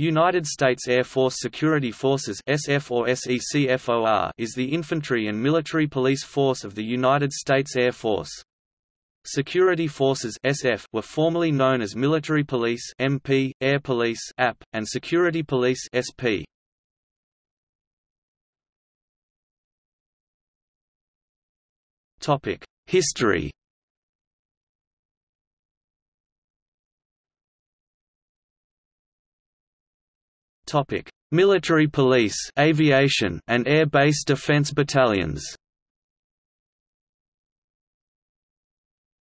United States Air Force Security Forces SF or SECFOR is the infantry and military police force of the United States Air Force. Security Forces SF were formerly known as Military Police MP, Air Police AP, and Security Police SP. Topic: History Topic: Military police, aviation, and air base defense battalions.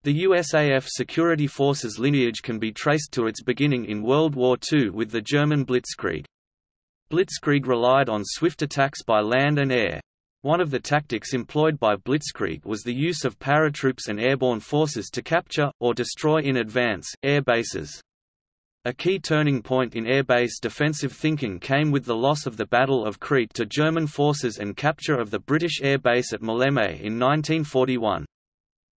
The USAF security forces lineage can be traced to its beginning in World War II with the German Blitzkrieg. Blitzkrieg relied on swift attacks by land and air. One of the tactics employed by Blitzkrieg was the use of paratroops and airborne forces to capture, or destroy in advance, air bases. A key turning point in air-base defensive thinking came with the loss of the Battle of Crete to German forces and capture of the British air base at Maleme in 1941.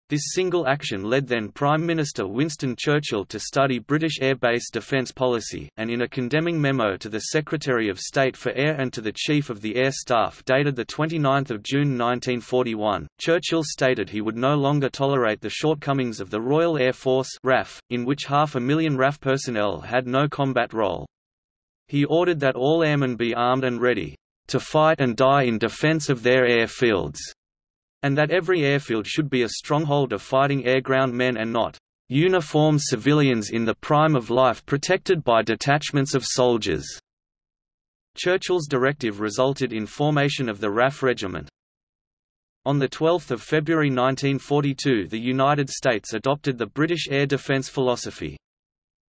This single action led then Prime Minister Winston Churchill to study British air base defence policy, and in a condemning memo to the Secretary of State for Air and to the Chief of the Air Staff dated 29 June 1941, Churchill stated he would no longer tolerate the shortcomings of the Royal Air Force RAF, in which half a million RAF personnel had no combat role. He ordered that all airmen be armed and ready, "...to fight and die in defence of their airfields." And that every airfield should be a stronghold of fighting air-ground men and not uniformed civilians in the prime of life protected by detachments of soldiers. Churchill's directive resulted in formation of the RAF Regiment. On 12 February 1942 the United States adopted the British air defence philosophy.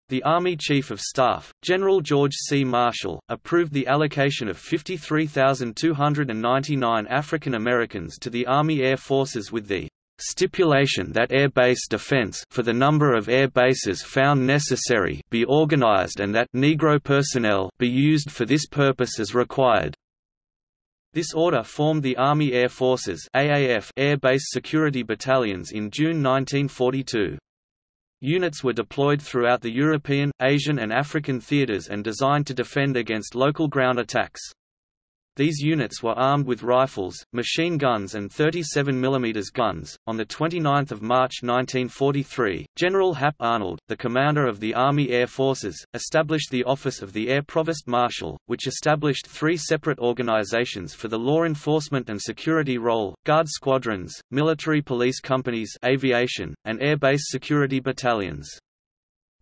The Army Chief of Staff, General George C. Marshall, approved the allocation of 53,299 African Americans to the Army Air Forces with the stipulation that air base defense for the number of air bases found necessary be organized and that Negro personnel be used for this purpose as required. This order formed the Army Air Forces AAF Air Base Security Battalions in June 1942. Units were deployed throughout the European, Asian and African theaters and designed to defend against local ground attacks. These units were armed with rifles, machine guns and 37 mm guns. On the 29th of March 1943, General Hap Arnold, the commander of the Army Air Forces, established the Office of the Air Provost Marshal, which established three separate organizations for the law enforcement and security role: Guard squadrons, military police companies, aviation, and air base security battalions.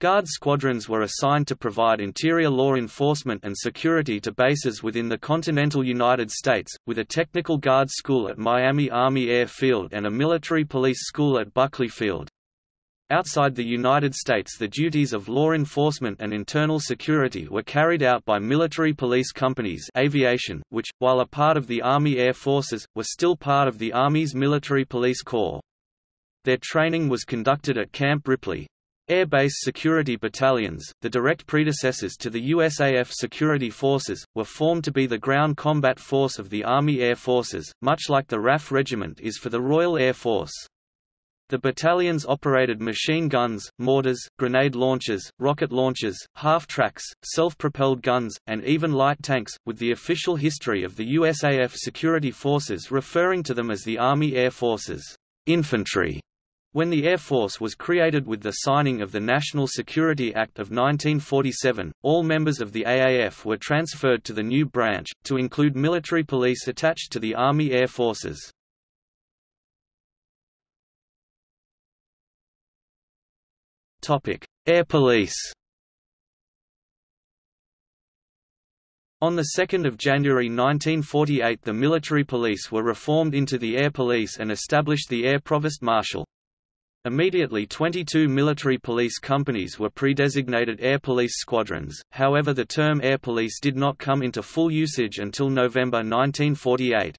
Guard squadrons were assigned to provide interior law enforcement and security to bases within the continental United States, with a technical guard school at Miami Army Air Field and a military police school at Buckley Field. Outside the United States the duties of law enforcement and internal security were carried out by military police companies aviation, which, while a part of the Army Air Forces, were still part of the Army's Military Police Corps. Their training was conducted at Camp Ripley, Air Base Security Battalions, the direct predecessors to the USAF Security Forces, were formed to be the ground combat force of the Army Air Forces, much like the RAF Regiment is for the Royal Air Force. The battalions operated machine guns, mortars, grenade launchers, rocket launchers, half-tracks, self-propelled guns, and even light tanks, with the official history of the USAF Security Forces referring to them as the Army Air Forces infantry. When the Air Force was created with the signing of the National Security Act of 1947, all members of the AAF were transferred to the new branch, to include military police attached to the Army Air Forces. Air Police On 2 January 1948 the military police were reformed into the Air Police and established the Air Provost Marshal. Immediately 22 military police companies were pre-designated air police squadrons, however the term air police did not come into full usage until November 1948.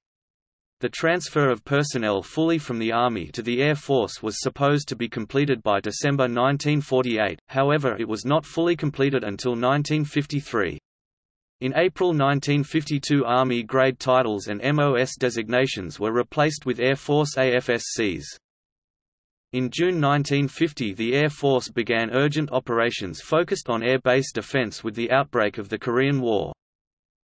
The transfer of personnel fully from the Army to the Air Force was supposed to be completed by December 1948, however it was not fully completed until 1953. In April 1952 Army grade titles and MOS designations were replaced with Air Force AFSCs. In June 1950 the Air Force began urgent operations focused on air base defense with the outbreak of the Korean War.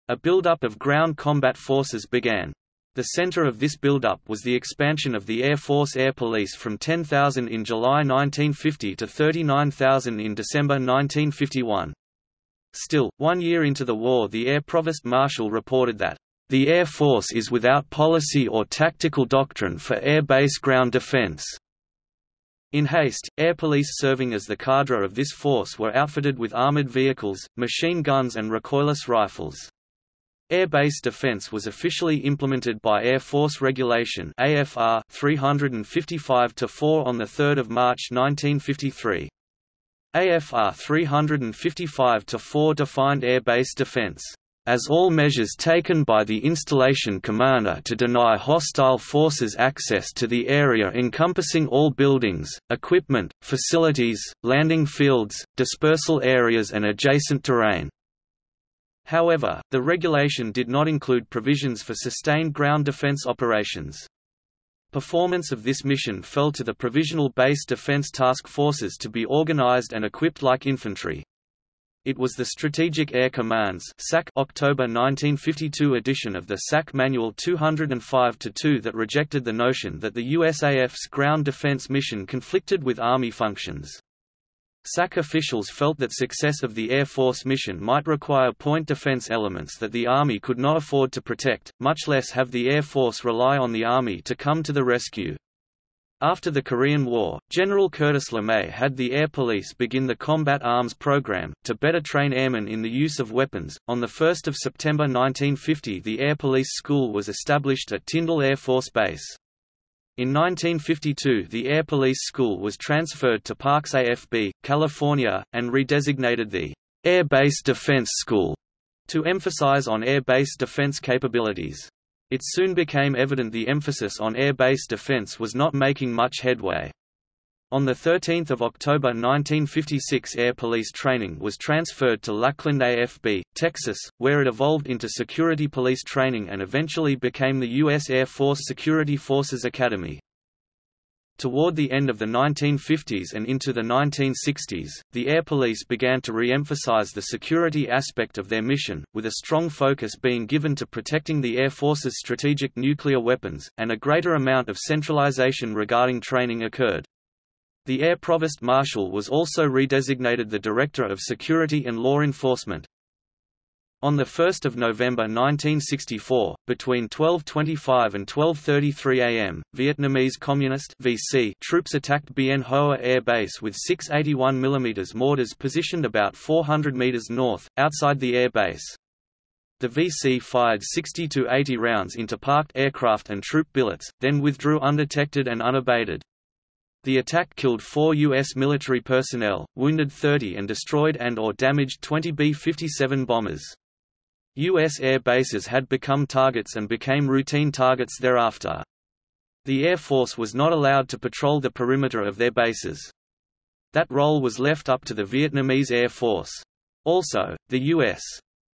A buildup of ground combat forces began. The center of this buildup was the expansion of the Air Force Air Police from 10,000 in July 1950 to 39,000 in December 1951. Still, one year into the war the Air Provost Marshal reported that, "...the Air Force is without policy or tactical doctrine for air base ground defense." In haste, air police serving as the cadre of this force were outfitted with armored vehicles, machine guns and recoilless rifles. Air base defense was officially implemented by Air Force Regulation AFR 355-4 on 3 March 1953. AFR 355-4 defined air base defense as all measures taken by the installation commander to deny hostile forces access to the area encompassing all buildings, equipment, facilities, landing fields, dispersal areas and adjacent terrain. However, the regulation did not include provisions for sustained ground defense operations. Performance of this mission fell to the Provisional Base Defense Task Forces to be organized and equipped like infantry. It was the Strategic Air Command's SAC October 1952 edition of the SAC Manual 205-2 that rejected the notion that the USAF's ground defense mission conflicted with Army functions. SAC officials felt that success of the Air Force mission might require point defense elements that the Army could not afford to protect, much less have the Air Force rely on the Army to come to the rescue. After the Korean War, General Curtis LeMay had the Air Police begin the Combat Arms Program, to better train airmen in the use of weapons. On 1 September 1950 the Air Police School was established at Tyndall Air Force Base. In 1952 the Air Police School was transferred to Parks AFB, California, and redesignated the Air Base Defense School to emphasize on air base defense capabilities. It soon became evident the emphasis on air base defense was not making much headway. On 13 October 1956 Air Police training was transferred to Lackland AFB, Texas, where it evolved into Security Police Training and eventually became the U.S. Air Force Security Forces Academy. Toward the end of the 1950s and into the 1960s, the Air Police began to re-emphasize the security aspect of their mission, with a strong focus being given to protecting the Air Force's strategic nuclear weapons, and a greater amount of centralization regarding training occurred. The Air Provost Marshal was also redesignated the Director of Security and Law Enforcement. On 1 November 1964, between 12.25 and 12.33 am, Vietnamese Communist VC troops attacked Bien Hoa Air Base with 681 mm mortars positioned about 400 meters north, outside the air base. The VC fired 60 to 80 rounds into parked aircraft and troop billets, then withdrew undetected and unabated. The attack killed four U.S. military personnel, wounded 30 and destroyed and or damaged 20 B-57 bombers. U.S. air bases had become targets and became routine targets thereafter. The Air Force was not allowed to patrol the perimeter of their bases. That role was left up to the Vietnamese Air Force. Also, the U.S.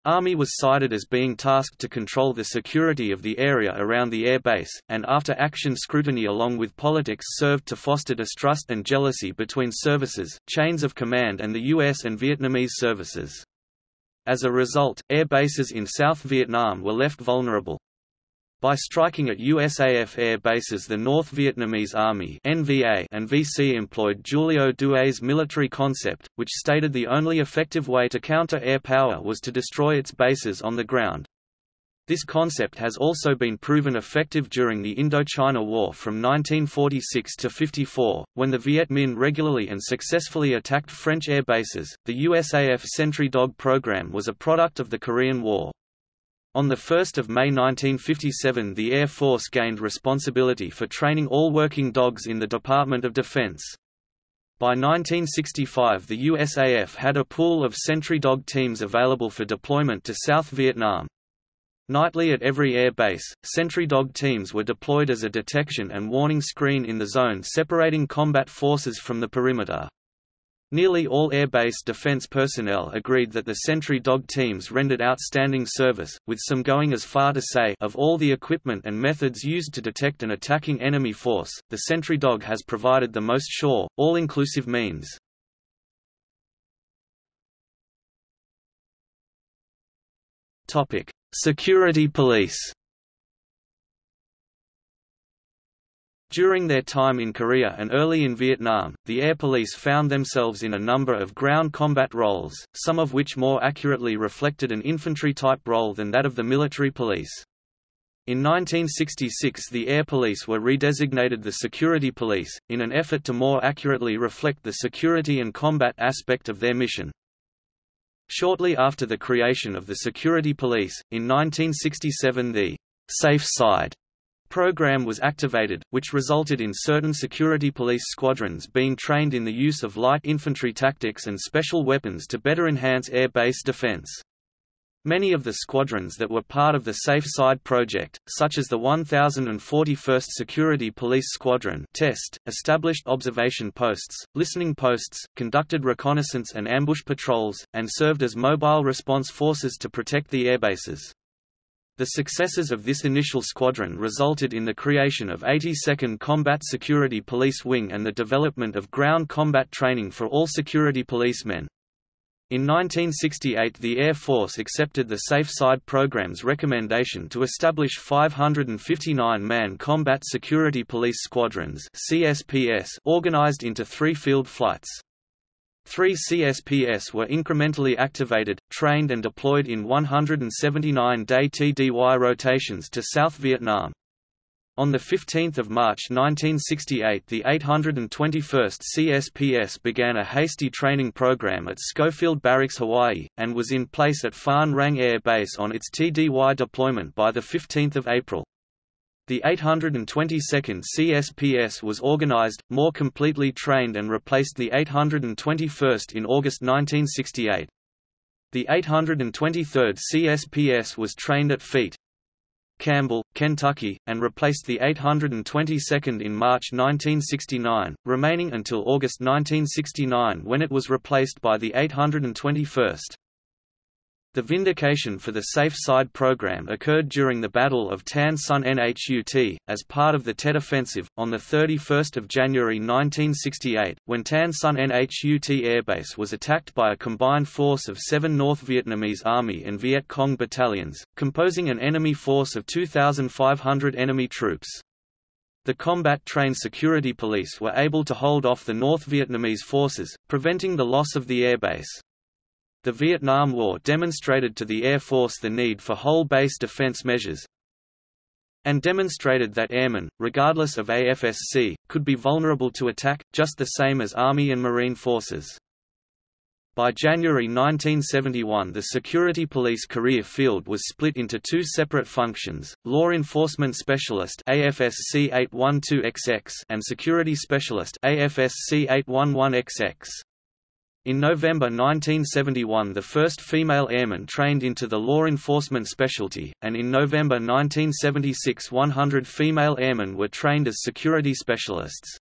Army was cited as being tasked to control the security of the area around the air base, and after action scrutiny along with politics served to foster distrust and jealousy between services, chains of command and the U.S. and Vietnamese services. As a result, air bases in South Vietnam were left vulnerable, by striking at USAF air bases the North Vietnamese Army NVA and VC employed Giulio Douhet's military concept, which stated the only effective way to counter air power was to destroy its bases on the ground. This concept has also been proven effective during the Indochina War from 1946 to 54, when the Viet Minh regularly and successfully attacked French air bases. The USAF Sentry Dog program was a product of the Korean War. On 1 May 1957 the Air Force gained responsibility for training all working dogs in the Department of Defense. By 1965 the USAF had a pool of sentry dog teams available for deployment to South Vietnam. Nightly at every air base, sentry dog teams were deployed as a detection and warning screen in the zone separating combat forces from the perimeter. Nearly all air-base defense personnel agreed that the sentry dog teams rendered outstanding service, with some going as far to say of all the equipment and methods used to detect an attacking enemy force, the sentry dog has provided the most sure, all-inclusive means. Security police During their time in Korea and early in Vietnam, the Air Police found themselves in a number of ground combat roles, some of which more accurately reflected an infantry-type role than that of the military police. In 1966 the Air Police were redesignated the Security Police, in an effort to more accurately reflect the security and combat aspect of their mission. Shortly after the creation of the Security Police, in 1967 the «safe side» program was activated, which resulted in certain security police squadrons being trained in the use of light infantry tactics and special weapons to better enhance air base defense. Many of the squadrons that were part of the Safe Side project, such as the 1041st Security Police Squadron test, established observation posts, listening posts, conducted reconnaissance and ambush patrols, and served as mobile response forces to protect the airbases. The successes of this initial squadron resulted in the creation of 82nd Combat Security Police Wing and the development of ground combat training for all security policemen. In 1968 the Air Force accepted the Safe Side program's recommendation to establish 559-man Combat Security Police Squadrons organized into three field flights. Three CSPS were incrementally activated, trained and deployed in 179-day TDY rotations to South Vietnam. On 15 March 1968 the 821st CSPS began a hasty training program at Schofield Barracks Hawaii, and was in place at Phan Rang Air Base on its TDY deployment by 15 April. The 822nd CSPS was organized, more completely trained and replaced the 821st in August 1968. The 823rd CSPS was trained at Fort Campbell, Kentucky, and replaced the 822nd in March 1969, remaining until August 1969 when it was replaced by the 821st. The vindication for the Safe Side program occurred during the Battle of Tan Son Nhut, as part of the Tet Offensive, on 31 January 1968, when Tan Son Nhut airbase was attacked by a combined force of seven North Vietnamese Army and Viet Cong battalions, composing an enemy force of 2,500 enemy troops. The combat-trained security police were able to hold off the North Vietnamese forces, preventing the loss of the airbase. The Vietnam War demonstrated to the Air Force the need for whole-base defense measures and demonstrated that airmen, regardless of AFSC, could be vulnerable to attack, just the same as Army and Marine forces. By January 1971 the Security Police career field was split into two separate functions, Law Enforcement Specialist AFSC 812XX and Security Specialist AFSC 811XX. In November 1971 the first female airman trained into the law enforcement specialty, and in November 1976 100 female airmen were trained as security specialists.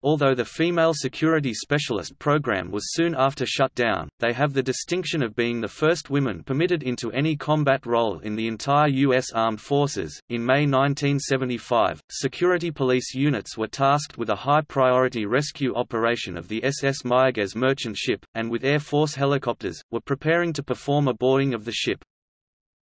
Although the Female Security Specialist program was soon after shut down, they have the distinction of being the first women permitted into any combat role in the entire U.S. Armed Forces. In May 1975, security police units were tasked with a high priority rescue operation of the SS Mayaguez merchant ship, and with Air Force helicopters, were preparing to perform a boarding of the ship.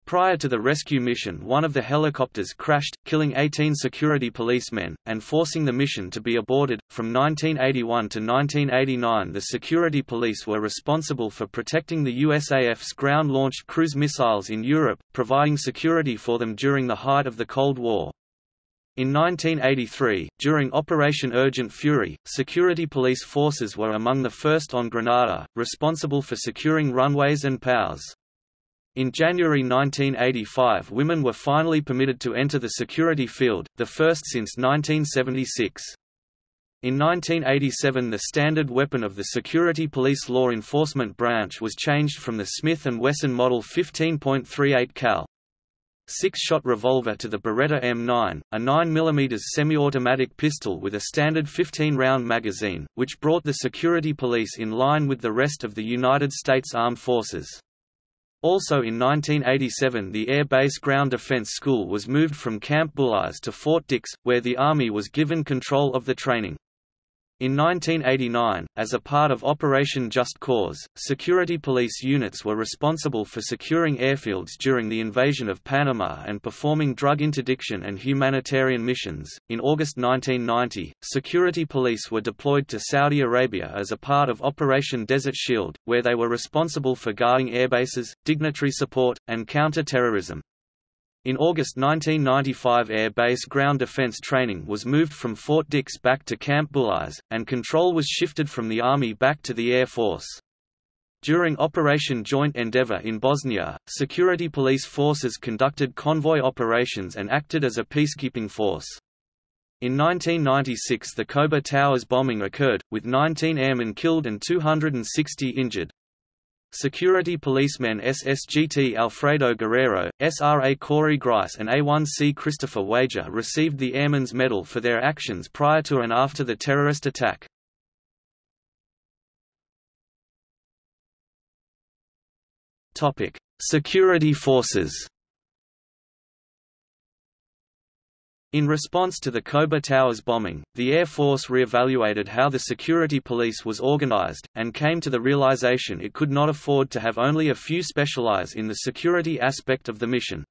Prior to the rescue mission one of the helicopters crashed, killing 18 security policemen, and forcing the mission to be aborted. From 1981 to 1989 the security police were responsible for protecting the USAF's ground-launched cruise missiles in Europe, providing security for them during the height of the Cold War. In 1983, during Operation Urgent Fury, security police forces were among the first on Grenada, responsible for securing runways and POWs. In January 1985 women were finally permitted to enter the security field, the first since 1976. In 1987 the standard weapon of the Security Police Law Enforcement Branch was changed from the Smith & Wesson Model 15.38 cal. six-shot revolver to the Beretta M9, a 9mm semi-automatic pistol with a standard 15-round magazine, which brought the security police in line with the rest of the United States Armed Forces. Also in 1987 the Air Base Ground Defense School was moved from Camp Bullis to Fort Dix, where the Army was given control of the training. In 1989, as a part of Operation Just Cause, security police units were responsible for securing airfields during the invasion of Panama and performing drug interdiction and humanitarian missions. In August 1990, security police were deployed to Saudi Arabia as a part of Operation Desert Shield, where they were responsible for guarding airbases, dignitary support, and counter-terrorism. In August 1995 Air Base ground defense training was moved from Fort Dix back to Camp Bullis, and control was shifted from the Army back to the Air Force. During Operation Joint Endeavour in Bosnia, security police forces conducted convoy operations and acted as a peacekeeping force. In 1996 the Khobar Towers bombing occurred, with 19 airmen killed and 260 injured. Security policemen SSGT Alfredo Guerrero, SRA Corey Grice and A1C Christopher Wager received the Airman's Medal for their actions prior to and after the terrorist attack. Security forces In response to the Khobar Towers bombing, the Air Force re-evaluated how the security police was organized, and came to the realization it could not afford to have only a few specialize in the security aspect of the mission.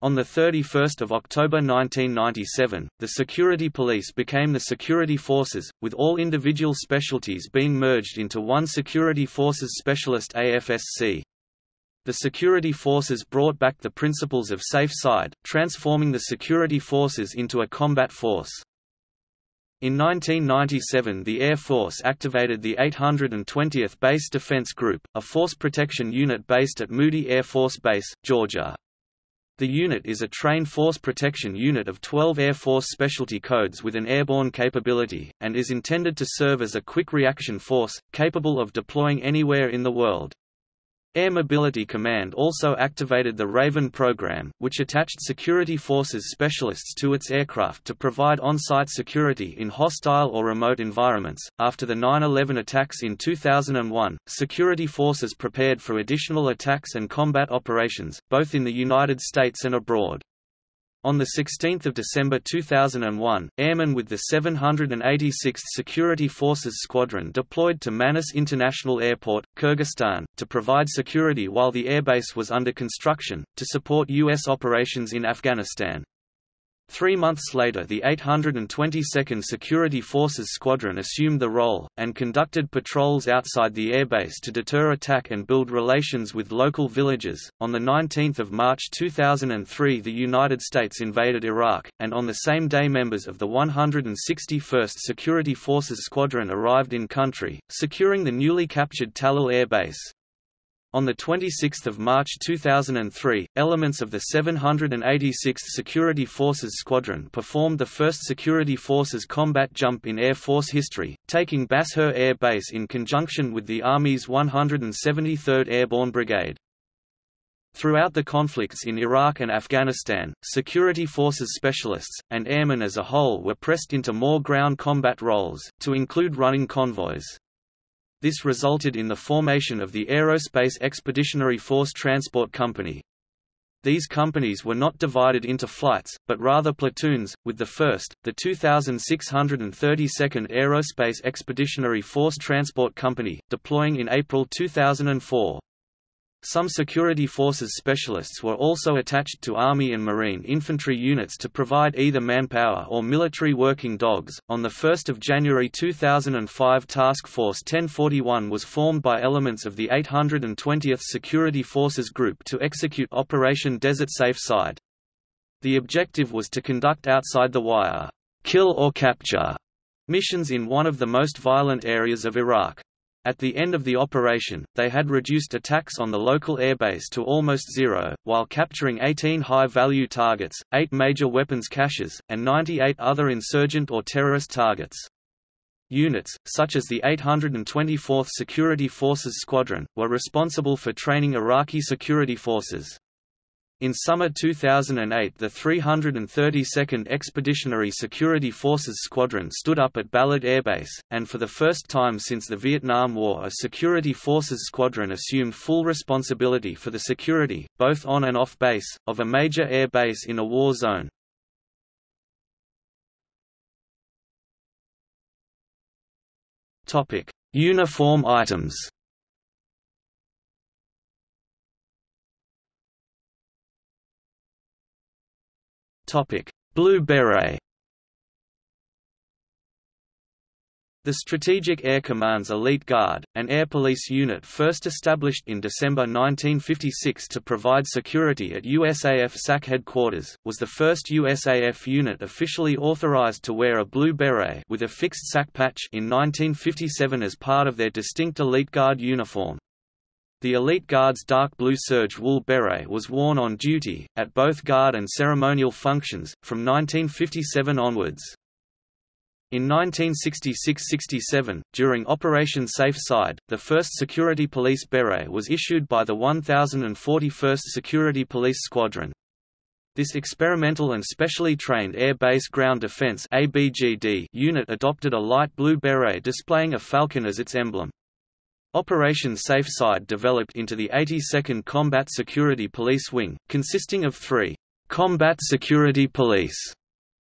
On 31 October 1997, the security police became the security forces, with all individual specialties being merged into one security forces specialist AFSC. The security forces brought back the principles of safe side, transforming the security forces into a combat force. In 1997 the Air Force activated the 820th Base Defense Group, a force protection unit based at Moody Air Force Base, Georgia. The unit is a trained force protection unit of 12 Air Force specialty codes with an airborne capability, and is intended to serve as a quick reaction force, capable of deploying anywhere in the world. Air Mobility Command also activated the Raven program, which attached security forces specialists to its aircraft to provide on-site security in hostile or remote environments. After the 9/11 attacks in 2001, security forces prepared for additional attacks and combat operations, both in the United States and abroad. On 16 December 2001, airmen with the 786th Security Forces Squadron deployed to Manas International Airport, Kyrgyzstan, to provide security while the airbase was under construction, to support U.S. operations in Afghanistan. Three months later the 822nd Security Forces Squadron assumed the role, and conducted patrols outside the airbase to deter attack and build relations with local villages. On 19 March 2003 the United States invaded Iraq, and on the same day members of the 161st Security Forces Squadron arrived in country, securing the newly captured Tallil Air Base. On 26 March 2003, elements of the 786th Security Forces Squadron performed the first Security Forces combat jump in Air Force history, taking Bashur Air Base in conjunction with the Army's 173rd Airborne Brigade. Throughout the conflicts in Iraq and Afghanistan, security forces specialists, and airmen as a whole were pressed into more ground combat roles, to include running convoys. This resulted in the formation of the Aerospace Expeditionary Force Transport Company. These companies were not divided into flights, but rather platoons, with the 1st, the 2632nd Aerospace Expeditionary Force Transport Company, deploying in April 2004. Some security forces specialists were also attached to Army and Marine infantry units to provide either manpower or military working dogs. On the 1st of January 2005, Task Force 1041 was formed by elements of the 820th Security Forces Group to execute Operation Desert Safe Side. The objective was to conduct outside the wire, kill or capture missions in one of the most violent areas of Iraq. At the end of the operation, they had reduced attacks on the local airbase to almost zero, while capturing 18 high-value targets, 8 major weapons caches, and 98 other insurgent or terrorist targets. Units, such as the 824th Security Forces Squadron, were responsible for training Iraqi security forces. In summer 2008 the 332nd Expeditionary Security Forces Squadron stood up at Balad Air Base, and for the first time since the Vietnam War a Security Forces Squadron assumed full responsibility for the security, both on and off base, of a major air base in a war zone. Uniform items Blue Beret The Strategic Air Command's Elite Guard, an air police unit first established in December 1956 to provide security at USAF SAC headquarters, was the first USAF unit officially authorized to wear a blue beret with a fixed SAC patch in 1957 as part of their distinct Elite Guard uniform. The Elite Guard's dark blue serge wool beret was worn on duty, at both guard and ceremonial functions, from 1957 onwards. In 1966–67, during Operation Safe Side, the first Security Police Beret was issued by the 1041st Security Police Squadron. This experimental and specially trained Air Base Ground Defense unit adopted a light blue beret displaying a falcon as its emblem. Operation Safe Side developed into the 82nd Combat Security Police Wing, consisting of three combat security police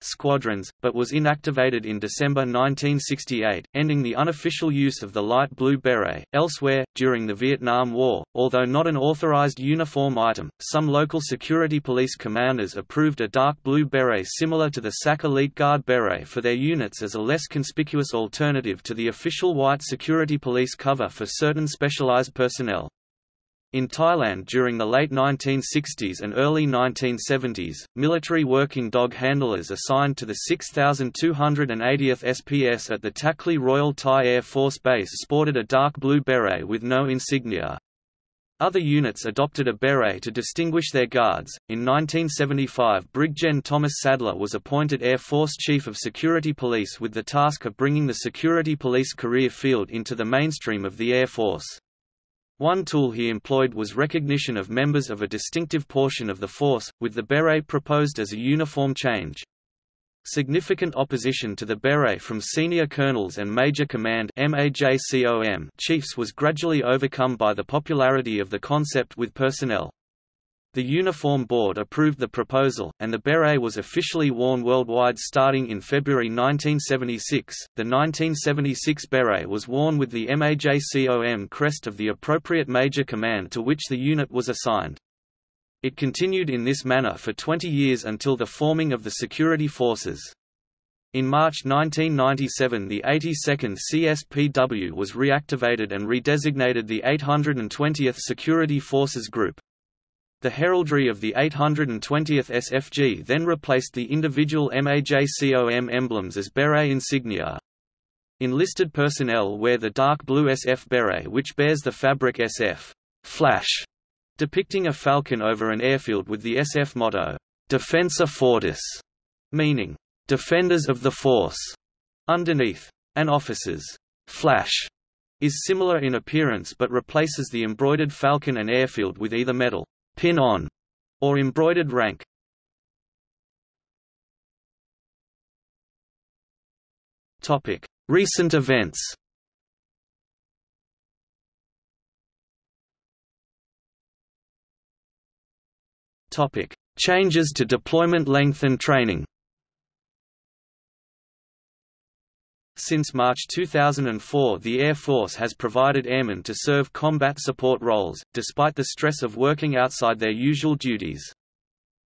squadrons, but was inactivated in December 1968, ending the unofficial use of the light blue beret. Elsewhere, during the Vietnam War, although not an authorized uniform item, some local security police commanders approved a dark blue beret similar to the SAC Elite Guard beret for their units as a less conspicuous alternative to the official white security police cover for certain specialized personnel. In Thailand during the late 1960s and early 1970s, military working dog handlers assigned to the 6280th SPS at the Takli Royal Thai Air Force Base sported a dark blue beret with no insignia. Other units adopted a beret to distinguish their guards. In 1975, Brig Gen Thomas Sadler was appointed Air Force Chief of Security Police with the task of bringing the security police career field into the mainstream of the Air Force. One tool he employed was recognition of members of a distinctive portion of the force, with the beret proposed as a uniform change. Significant opposition to the beret from senior colonels and Major Command chiefs was gradually overcome by the popularity of the concept with personnel. The Uniform Board approved the proposal, and the beret was officially worn worldwide starting in February 1976. The 1976 beret was worn with the MAJCOM crest of the appropriate major command to which the unit was assigned. It continued in this manner for 20 years until the forming of the security forces. In March 1997 the 82nd CSPW was reactivated and redesignated the 820th Security Forces Group. The heraldry of the 820th SFG then replaced the individual MAJCOM emblems as beret insignia. Enlisted personnel wear the dark blue SF beret which bears the fabric SF flash, depicting a falcon over an airfield with the SF motto, Defensor Fortis, meaning, Defenders of the Force, underneath. An officer's flash is similar in appearance but replaces the embroidered falcon and airfield with either metal pin-on, or embroidered rank. Topic: Recent events. Topic: Changes to deployment length and training. Since March 2004 the Air Force has provided airmen to serve combat support roles, despite the stress of working outside their usual duties.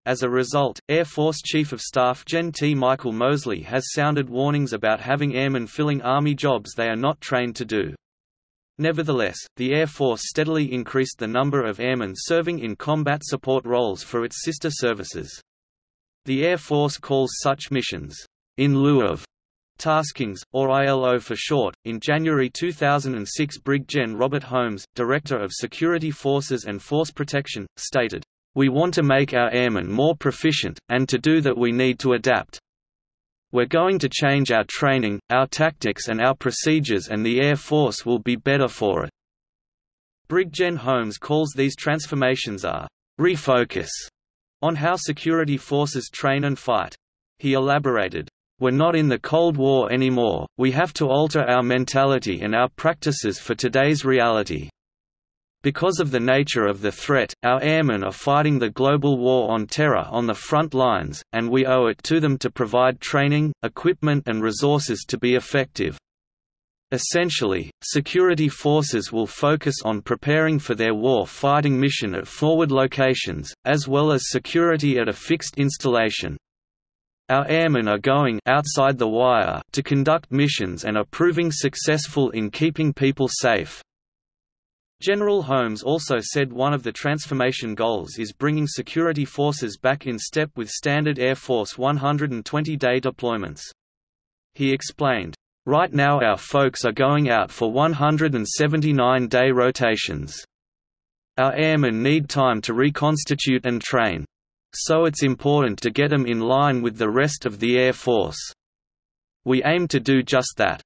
As a result, Air Force Chief of Staff Gen T. Michael Moseley has sounded warnings about having airmen filling Army jobs they are not trained to do. Nevertheless, the Air Force steadily increased the number of airmen serving in combat support roles for its sister services. The Air Force calls such missions, in lieu of Taskings, or ILO for short. In January 2006, Brig Gen Robert Holmes, Director of Security Forces and Force Protection, stated, We want to make our airmen more proficient, and to do that we need to adapt. We're going to change our training, our tactics, and our procedures, and the Air Force will be better for it. Brig Gen Holmes calls these transformations a refocus on how security forces train and fight. He elaborated, we're not in the Cold War anymore, we have to alter our mentality and our practices for today's reality. Because of the nature of the threat, our airmen are fighting the global war on terror on the front lines, and we owe it to them to provide training, equipment and resources to be effective. Essentially, security forces will focus on preparing for their war-fighting mission at forward locations, as well as security at a fixed installation. Our airmen are going outside the wire to conduct missions and are proving successful in keeping people safe. General Holmes also said one of the transformation goals is bringing security forces back in step with standard Air Force 120-day deployments. He explained, Right now our folks are going out for 179-day rotations. Our airmen need time to reconstitute and train. So it's important to get them in line with the rest of the Air Force. We aim to do just that.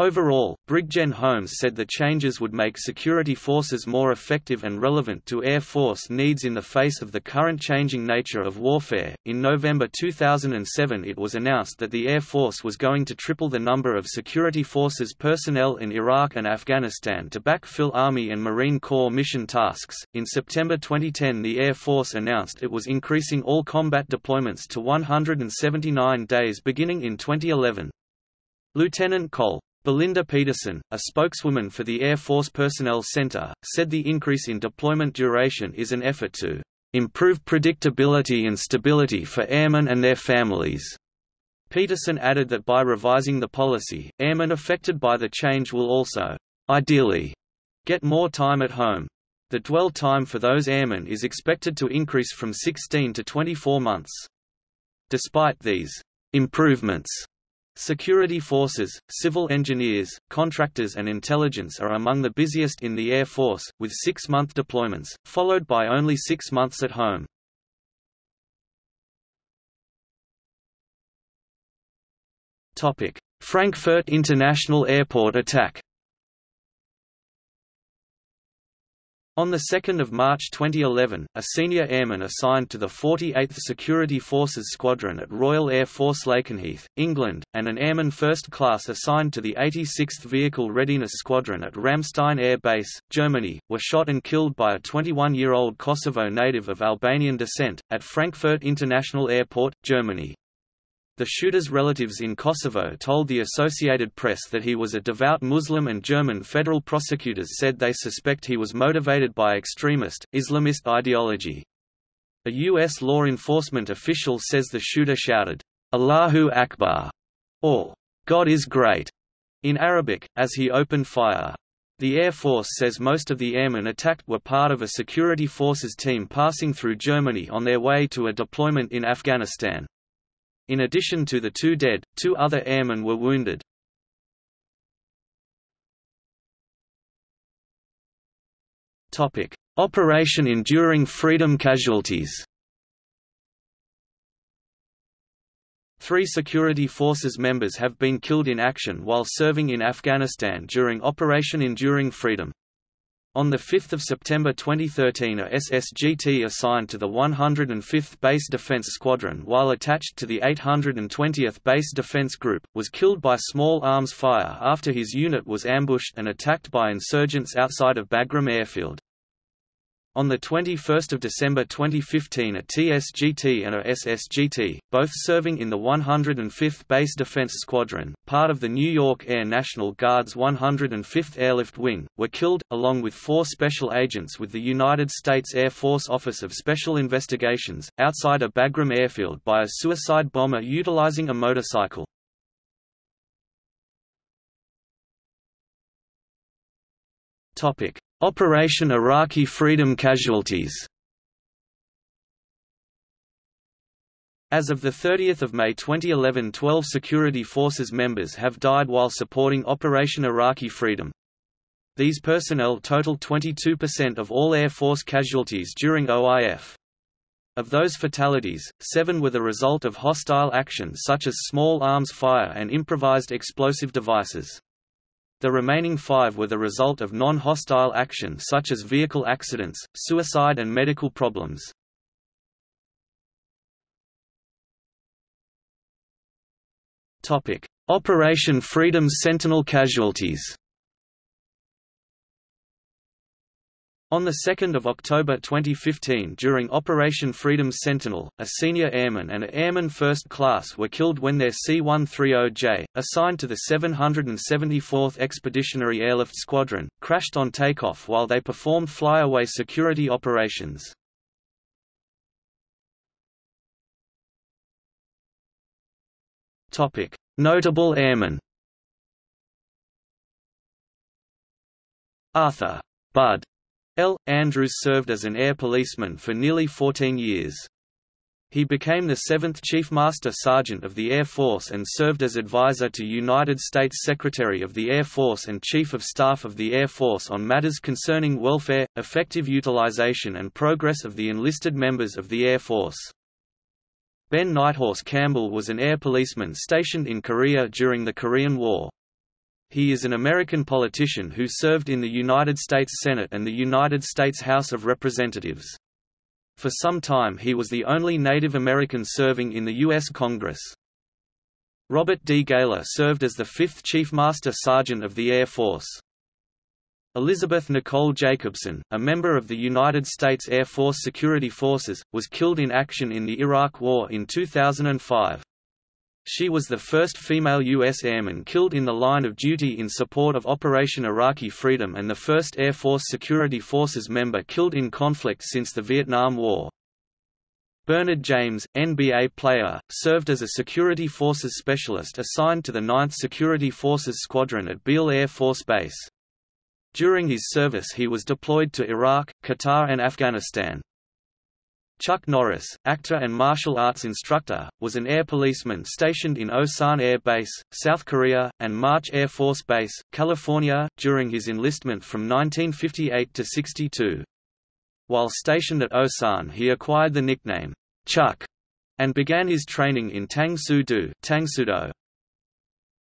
Overall, Brigjen Holmes said the changes would make security forces more effective and relevant to Air Force needs in the face of the current changing nature of warfare. In November 2007, it was announced that the Air Force was going to triple the number of security forces personnel in Iraq and Afghanistan to backfill Army and Marine Corps mission tasks. In September 2010, the Air Force announced it was increasing all combat deployments to 179 days beginning in 2011. Lieutenant Col. Belinda Peterson, a spokeswoman for the Air Force Personnel Center, said the increase in deployment duration is an effort to improve predictability and stability for airmen and their families. Peterson added that by revising the policy, airmen affected by the change will also, ideally, get more time at home. The dwell time for those airmen is expected to increase from 16 to 24 months. Despite these improvements, Security forces, civil engineers, contractors and intelligence are among the busiest in the Air Force, with six-month deployments, followed by only six months at home. Frankfurt International Airport attack On 2 March 2011, a senior airman assigned to the 48th Security Forces Squadron at Royal Air Force Lakenheath, England, and an airman first class assigned to the 86th Vehicle Readiness Squadron at Ramstein Air Base, Germany, were shot and killed by a 21-year-old Kosovo native of Albanian descent, at Frankfurt International Airport, Germany. The shooter's relatives in Kosovo told the Associated Press that he was a devout Muslim and German federal prosecutors said they suspect he was motivated by extremist, Islamist ideology. A U.S. law enforcement official says the shooter shouted, Allahu Akbar, or God is great, in Arabic, as he opened fire. The Air Force says most of the airmen attacked were part of a security forces team passing through Germany on their way to a deployment in Afghanistan. In addition to the two dead, two other airmen were wounded. Operation Enduring Freedom casualties Three security forces members have been killed in action while serving in Afghanistan during Operation Enduring Freedom. On 5 September 2013 a SSGT assigned to the 105th Base Defense Squadron while attached to the 820th Base Defense Group, was killed by small arms fire after his unit was ambushed and attacked by insurgents outside of Bagram Airfield. On 21 December 2015 a TSGT and a SSGT, both serving in the 105th Base Defense Squadron, part of the New York Air National Guard's 105th Airlift Wing, were killed, along with four special agents with the United States Air Force Office of Special Investigations, outside a Bagram airfield by a suicide bomber utilizing a motorcycle. Operation Iraqi Freedom casualties As of 30 May 2011 12 security forces members have died while supporting Operation Iraqi Freedom. These personnel total 22% of all Air Force casualties during OIF. Of those fatalities, seven were the result of hostile action such as small arms fire and improvised explosive devices. The remaining five were the result of non-hostile action such as vehicle accidents, suicide and medical problems. Operation Freedom's Sentinel casualties On 2 October 2015 during Operation Freedom's Sentinel, a senior airman and an airman first class were killed when their C-130J, assigned to the 774th Expeditionary Airlift Squadron, crashed on takeoff while they performed flyaway security operations. Notable airmen Arthur Bud L. Andrews served as an air policeman for nearly 14 years. He became the 7th Chief Master Sergeant of the Air Force and served as advisor to United States Secretary of the Air Force and Chief of Staff of the Air Force on matters concerning welfare, effective utilization and progress of the enlisted members of the Air Force. Ben Nighthorse Campbell was an air policeman stationed in Korea during the Korean War. He is an American politician who served in the United States Senate and the United States House of Representatives. For some time he was the only Native American serving in the U.S. Congress. Robert D. Gaylor served as the 5th Chief Master Sergeant of the Air Force. Elizabeth Nicole Jacobson, a member of the United States Air Force Security Forces, was killed in action in the Iraq War in 2005. She was the first female U.S. airman killed in the line of duty in support of Operation Iraqi Freedom and the first Air Force Security Forces member killed in conflict since the Vietnam War. Bernard James, NBA player, served as a Security Forces specialist assigned to the 9th Security Forces Squadron at Beale Air Force Base. During his service he was deployed to Iraq, Qatar and Afghanistan. Chuck Norris, actor and martial arts instructor, was an air policeman stationed in Osan Air Base, South Korea, and March Air Force Base, California, during his enlistment from 1958 to 62. While stationed at Osan he acquired the nickname, Chuck, and began his training in Tang Soo Do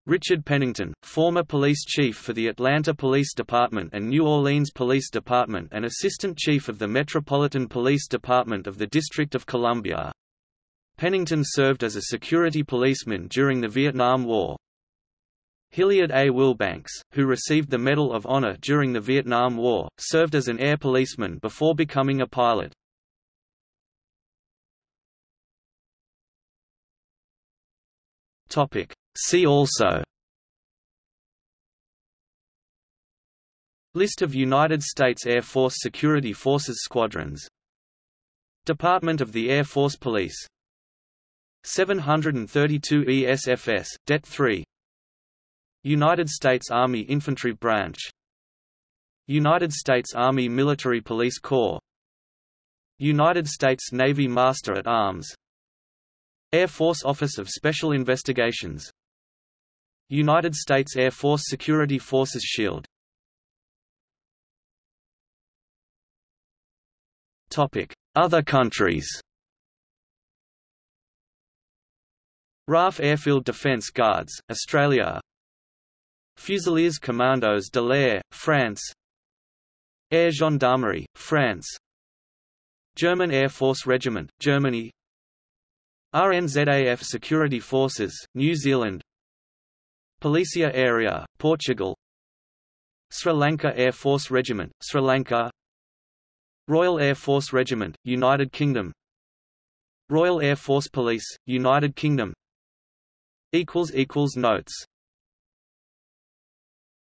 Richard Pennington, former police chief for the Atlanta Police Department and New Orleans Police Department and assistant chief of the Metropolitan Police Department of the District of Columbia. Pennington served as a security policeman during the Vietnam War. Hilliard A. Wilbanks, who received the Medal of Honor during the Vietnam War, served as an air policeman before becoming a pilot. Topic: See also. List of United States Air Force Security Forces squadrons. Department of the Air Force Police. 732 ESFS, Det 3 United States Army Infantry Branch. United States Army Military Police Corps. United States Navy Master at Arms Air Force Office of Special Investigations. United States Air Force Security Forces SHIELD. Other countries. RAAF Airfield Defence Guards, Australia. Fusiliers Commandos de l'Air, France. Air Gendarmerie, France. German Air Force Regiment, Germany RNZAF Security Forces, New Zealand. Polícia Aérea, Portugal. Sri Lanka Air Force Regiment, Sri Lanka. Royal Air Force Regiment, United Kingdom. Royal Air Force Police, United Kingdom. Notes